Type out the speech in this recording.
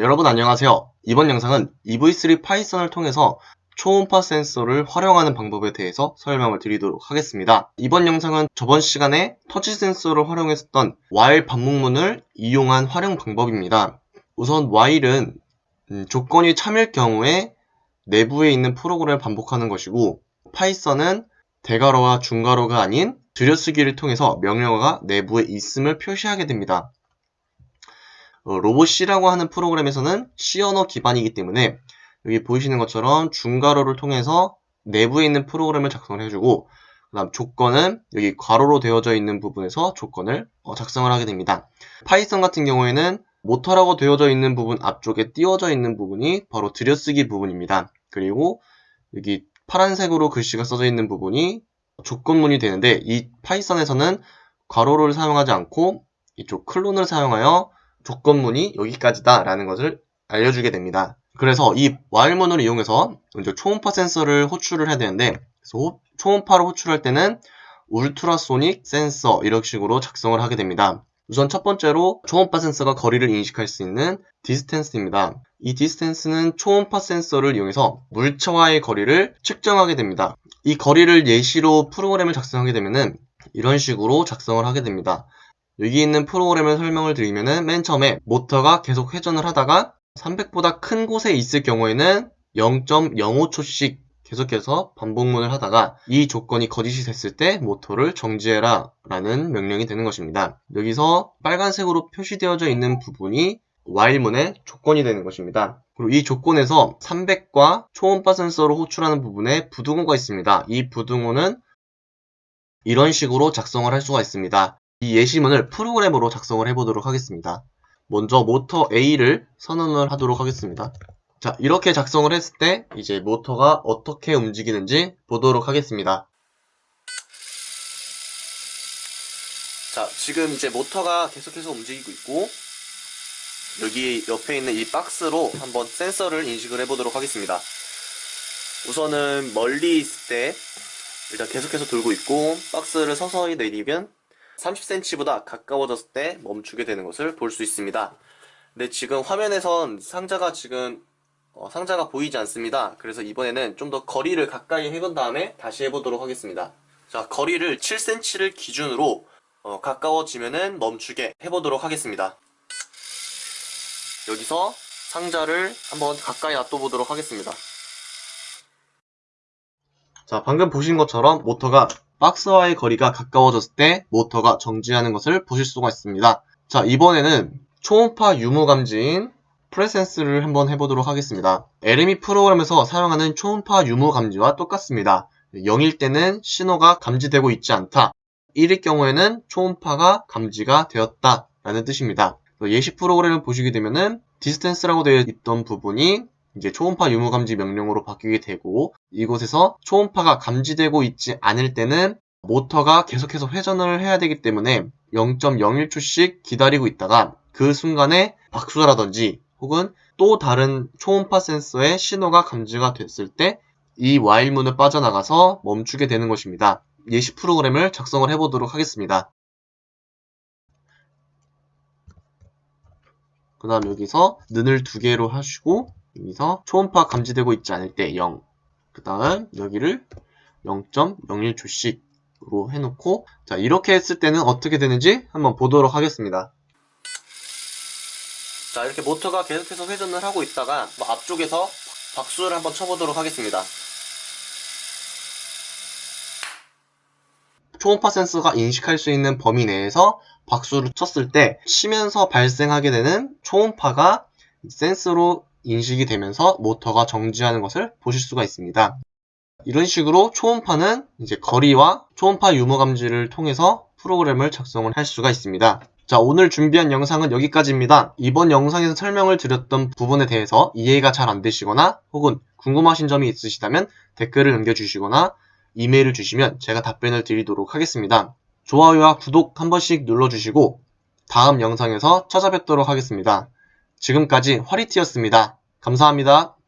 여러분 안녕하세요. 이번 영상은 EV3 파이썬을 통해서 초음파 센서를 활용하는 방법에 대해서 설명을 드리도록 하겠습니다. 이번 영상은 저번 시간에 터치 센서를 활용했었던 while 반복문을 이용한 활용 방법입니다. 우선 while은 음, 조건이 참일 경우에 내부에 있는 프로그램을 반복하는 것이고 파이썬은 대괄호와 중괄호가 아닌 들여쓰기를 통해서 명령어가 내부에 있음을 표시하게 됩니다. 어, 로봇C라고 하는 프로그램에서는 C 언어 기반이기 때문에 여기 보이시는 것처럼 중괄호를 통해서 내부에 있는 프로그램을 작성을 해주고 그 다음 조건은 여기 괄호로 되어져 있는 부분에서 조건을 어, 작성을 하게 됩니다. 파이썬 같은 경우에는 모터라고 되어져 있는 부분 앞쪽에 띄워져 있는 부분이 바로 들여쓰기 부분입니다. 그리고 여기 파란색으로 글씨가 써져 있는 부분이 조건문이 되는데 이 파이썬에서는 괄호를 사용하지 않고 이쪽 콜론을 사용하여 조건문이 여기까지다 라는 것을 알려주게 됩니다. 그래서 이 while문을 이용해서 먼저 초음파 센서를 호출을 해야 되는데 그래서 초음파를 호출할 때는 ultrasonic sensor 이런 식으로 작성을 하게 됩니다. 우선 첫 번째로 초음파 센서가 거리를 인식할 수 있는 distance입니다. 이 distance는 초음파 센서를 이용해서 물체와의 거리를 측정하게 됩니다. 이 거리를 예시로 프로그램을 작성하게 되면 이런 식으로 작성을 하게 됩니다. 여기 있는 프로그램을 설명을 드리면은 맨 처음에 모터가 계속 회전을 하다가 300보다 큰 곳에 있을 경우에는 0.05초씩 계속해서 반복문을 하다가 이 조건이 거짓이 됐을 때 모터를 정지해라 라는 명령이 되는 것입니다. 여기서 빨간색으로 표시되어져 있는 부분이 while문의 조건이 되는 것입니다. 그리고 이 조건에서 300과 초음파 센서로 호출하는 부분에 부등호가 있습니다. 이 부등호는 이런 식으로 작성을 할 수가 있습니다. 이 예시문을 프로그램으로 작성을 해보도록 하겠습니다. 먼저 모터 A를 선언을 하도록 하겠습니다. 자, 이렇게 작성을 했을 때 이제 모터가 어떻게 움직이는지 보도록 하겠습니다. 자, 지금 이제 모터가 계속해서 움직이고 있고 여기 옆에 있는 이 박스로 한번 센서를 인식을 해보도록 하겠습니다. 우선은 멀리 있을 때 일단 계속해서 돌고 있고 박스를 서서히 내리면 30cm보다 가까워졌을 때 멈추게 되는 것을 볼 수 있습니다. 근데 지금 화면에선 상자가 지금 어, 상자가 보이지 않습니다. 그래서 이번에는 좀 더 거리를 가까이 해본 다음에 다시 해보도록 하겠습니다. 자, 거리를 7cm를 기준으로 어, 가까워지면은 멈추게 해보도록 하겠습니다. 여기서 상자를 한번 가까이 놔둬보도록 하겠습니다. 자, 방금 보신 것처럼 모터가 박스와의 거리가 가까워졌을 때 모터가 정지하는 것을 보실 수가 있습니다. 자, 이번에는 초음파 유무 감지인 프레센스를 한번 해보도록 하겠습니다. LME 프로그램에서 사용하는 초음파 유무 감지와 똑같습니다. 0일 때는 신호가 감지되고 있지 않다. 1일 경우에는 초음파가 감지가 되었다 라는 뜻입니다. 예시 프로그램을 보시게 되면은 distance라고 되어 있던 부분이 이제 초음파 유무 감지 명령으로 바뀌게 되고 이곳에서 초음파가 감지되고 있지 않을 때는 모터가 계속해서 회전을 해야 되기 때문에 0.01초씩 기다리고 있다가 그 순간에 박수라든지 혹은 또 다른 초음파 센서의 신호가 감지가 됐을 때이 while문을 빠져나가서 멈추게 되는 것입니다. 예시 프로그램을 작성을 해보도록 하겠습니다. 그 다음 여기서 는을 두 개로 하시고 여기서 초음파 감지되고 있지 않을 때 0. 그 다음 여기를 0.01초씩으로 해놓고 자 이렇게 했을 때는 어떻게 되는지 한번 보도록 하겠습니다. 자 이렇게 모터가 계속해서 회전을 하고 있다가 뭐 앞쪽에서 박수를 한번 쳐보도록 하겠습니다. 초음파 센서가 인식할 수 있는 범위 내에서 박수를 쳤을 때 치면서 발생하게 되는 초음파가 센서로 인식이 되면서 모터가 정지하는 것을 보실 수가 있습니다. 이런 식으로 초음파는 이제 거리와 초음파 유무 감지를 통해서 프로그램을 작성을 할 수가 있습니다. 자 오늘 준비한 영상은 여기까지입니다. 이번 영상에서 설명을 드렸던 부분에 대해서 이해가 잘 안되시거나 혹은 궁금하신 점이 있으시다면 댓글을 남겨주시거나 이메일을 주시면 제가 답변을 드리도록 하겠습니다. 좋아요와 구독 한 번씩 눌러주시고 다음 영상에서 찾아뵙도록 하겠습니다. 지금까지 화리티였습니다. 감사합니다.